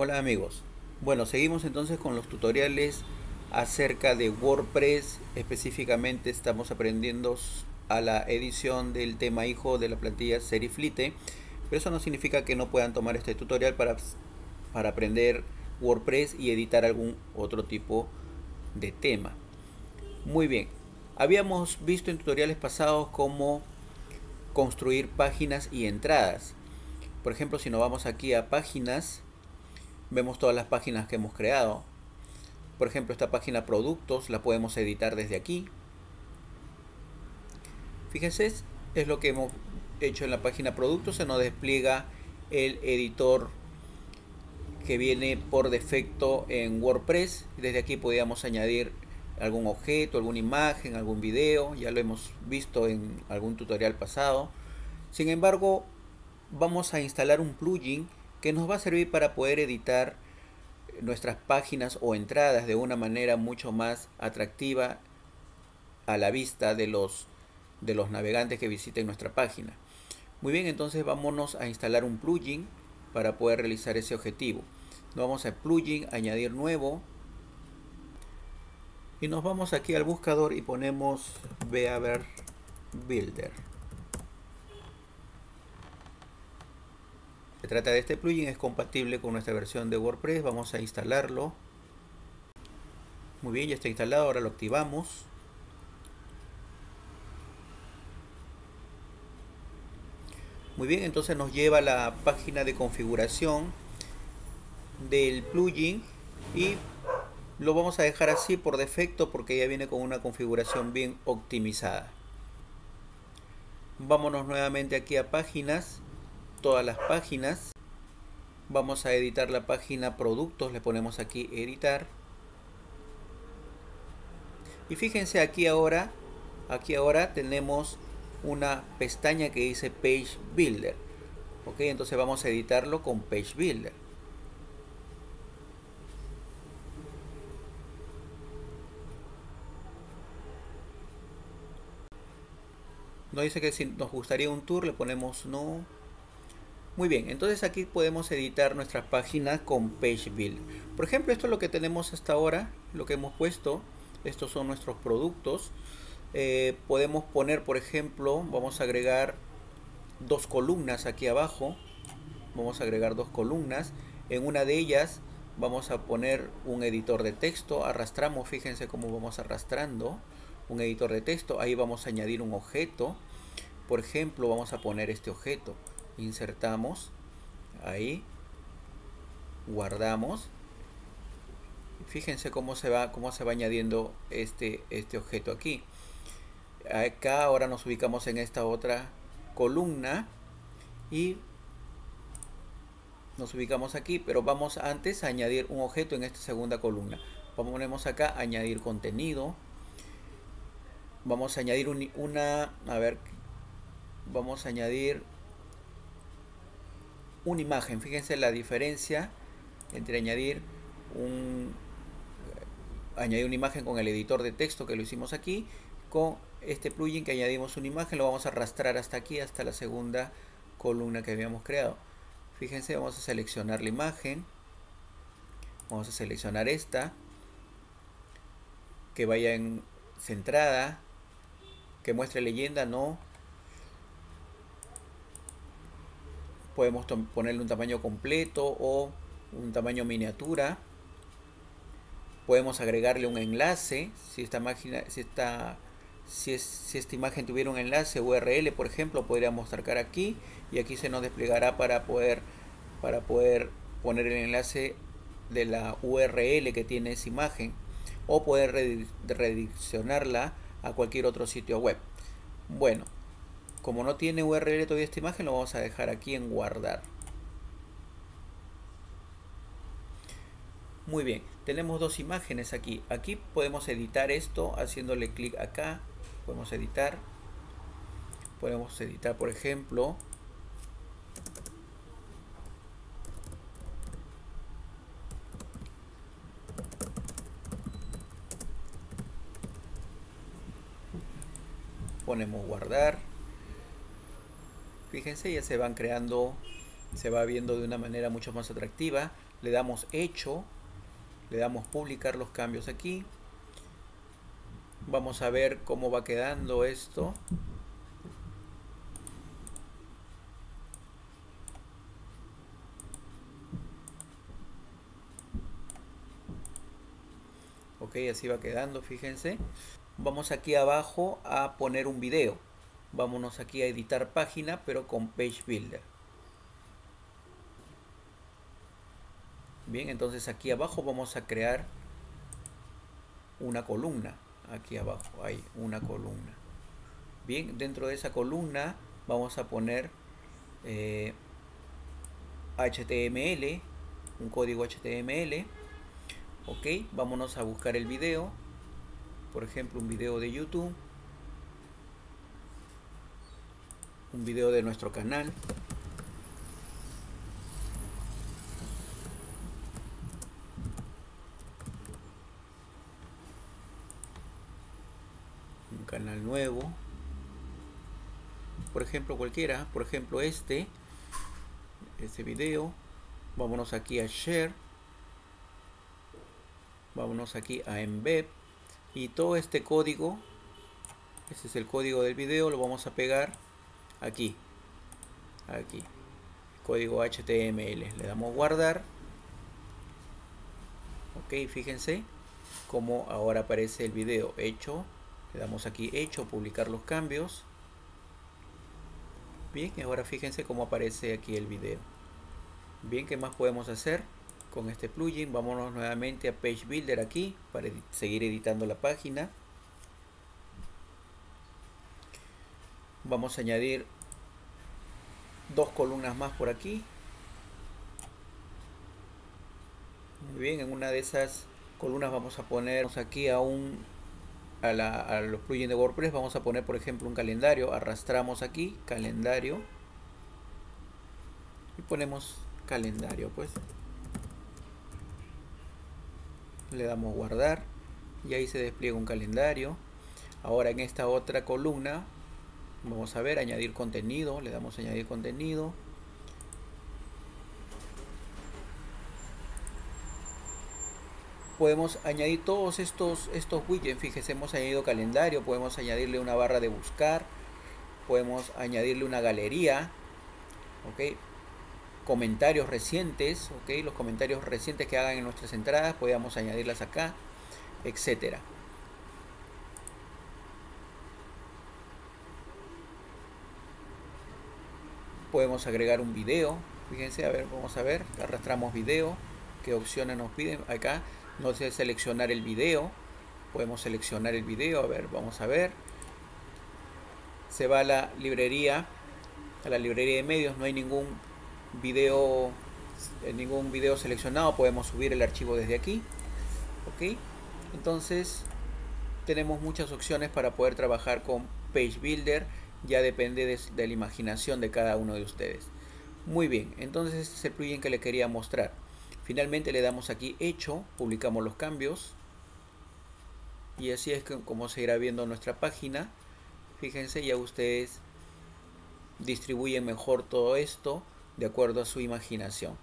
Hola amigos, bueno seguimos entonces con los tutoriales acerca de WordPress, específicamente estamos aprendiendo a la edición del tema hijo de la plantilla Seriflite, pero eso no significa que no puedan tomar este tutorial para, para aprender WordPress y editar algún otro tipo de tema. Muy bien, habíamos visto en tutoriales pasados cómo construir páginas y entradas. Por ejemplo, si nos vamos aquí a páginas, vemos todas las páginas que hemos creado. Por ejemplo, esta página productos la podemos editar desde aquí. Fíjense, es lo que hemos hecho en la página productos. Se nos despliega el editor que viene por defecto en WordPress. Desde aquí podríamos añadir algún objeto, alguna imagen, algún video. Ya lo hemos visto en algún tutorial pasado. Sin embargo, vamos a instalar un plugin que nos va a servir para poder editar nuestras páginas o entradas de una manera mucho más atractiva a la vista de los, de los navegantes que visiten nuestra página. Muy bien, entonces vámonos a instalar un plugin para poder realizar ese objetivo. Nos vamos a plugin, añadir nuevo. Y nos vamos aquí al buscador y ponemos Beaver Builder. Trata de este plugin, es compatible con nuestra versión de WordPress. Vamos a instalarlo. Muy bien, ya está instalado, ahora lo activamos. Muy bien, entonces nos lleva a la página de configuración del plugin y lo vamos a dejar así por defecto porque ya viene con una configuración bien optimizada. Vámonos nuevamente aquí a páginas todas las páginas. Vamos a editar la página productos, le ponemos aquí editar. Y fíjense aquí ahora, aquí ahora tenemos una pestaña que dice Page Builder. Ok, entonces vamos a editarlo con Page Builder. Nos dice que si nos gustaría un tour, le ponemos no. Muy bien, entonces aquí podemos editar nuestras páginas con Page Builder. Por ejemplo, esto es lo que tenemos hasta ahora, lo que hemos puesto. Estos son nuestros productos. Eh, podemos poner, por ejemplo, vamos a agregar dos columnas aquí abajo. Vamos a agregar dos columnas. En una de ellas vamos a poner un editor de texto. Arrastramos, fíjense cómo vamos arrastrando un editor de texto. Ahí vamos a añadir un objeto. Por ejemplo, vamos a poner este objeto insertamos ahí guardamos. Fíjense cómo se va cómo se va añadiendo este este objeto aquí. Acá ahora nos ubicamos en esta otra columna y nos ubicamos aquí pero vamos antes a añadir un objeto en esta segunda columna. Ponemos acá añadir contenido. Vamos a añadir una a ver vamos a añadir una imagen. Fíjense la diferencia entre añadir un añadir una imagen con el editor de texto que lo hicimos aquí con este plugin que añadimos una imagen lo vamos a arrastrar hasta aquí hasta la segunda columna que habíamos creado fíjense vamos a seleccionar la imagen vamos a seleccionar esta que vaya en centrada que muestre leyenda no podemos ponerle un tamaño completo o un tamaño miniatura. Podemos agregarle un enlace si esta máquina si esta si, es, si esta imagen tuviera un enlace URL por ejemplo podríamos marcar aquí y aquí se nos desplegará para poder para poder poner el enlace de la URL que tiene esa imagen o poder redireccionarla a cualquier otro sitio web. Bueno como no tiene URL todavía esta imagen, lo vamos a dejar aquí en guardar. Muy bien, tenemos dos imágenes aquí. Aquí podemos editar esto haciéndole clic acá. Podemos editar. Podemos editar, por ejemplo, ponemos guardar fíjense ya se van creando se va viendo de una manera mucho más atractiva le damos hecho, le damos publicar los cambios aquí. Vamos a ver cómo va quedando esto. ok así va quedando fíjense vamos aquí abajo a poner un video vámonos aquí a editar página pero con page builder. Bien entonces aquí abajo vamos a crear una columna. Aquí abajo hay una columna. Bien dentro de esa columna vamos a poner HTML eh, un código HTML ok vámonos a buscar el video. Por ejemplo un video de youtube un video de nuestro canal. Un canal nuevo. Por ejemplo cualquiera. Por ejemplo este. Este video. Vámonos aquí a share. Vámonos aquí a embed. Y todo este código este es el código del video lo vamos a pegar aquí. Aquí. Código HTML le damos guardar. Ok fíjense como ahora aparece el video hecho. Le damos aquí hecho publicar los cambios. Bien ahora fíjense cómo aparece aquí el video. Bien qué más podemos hacer con este plugin. Vámonos nuevamente a Page Builder aquí para seguir editando la página. Vamos a añadir dos columnas más por aquí. Muy bien, en una de esas columnas vamos a poner aquí a un a, a los plugins de WordPress vamos a poner por ejemplo un calendario. Arrastramos aquí calendario. Y ponemos calendario pues. Le damos guardar y ahí se despliega un calendario. Ahora en esta otra columna vamos a ver añadir contenido le damos añadir contenido podemos añadir todos estos estos widgets fíjese hemos añadido calendario podemos añadirle una barra de buscar podemos añadirle una galería ok comentarios recientes, ¿ok? los comentarios recientes que hagan en nuestras entradas, podemos añadirlas acá, etcétera. Podemos agregar un video, fíjense, a ver, vamos a ver, arrastramos video, qué opciones nos piden acá, no sé seleccionar el video, podemos seleccionar el video, a ver, vamos a ver, se va a la librería, a la librería de medios, no hay ningún video en ningún video seleccionado. Podemos subir el archivo desde aquí. Ok. Entonces tenemos muchas opciones para poder trabajar con page builder ya depende de, la imaginación de cada uno de ustedes. Muy bien entonces este es el plugin que le quería mostrar. Finalmente le damos aquí hecho publicamos los cambios. Y así es como se irá viendo nuestra página fíjense ya ustedes distribuyen mejor todo esto de acuerdo a su imaginación.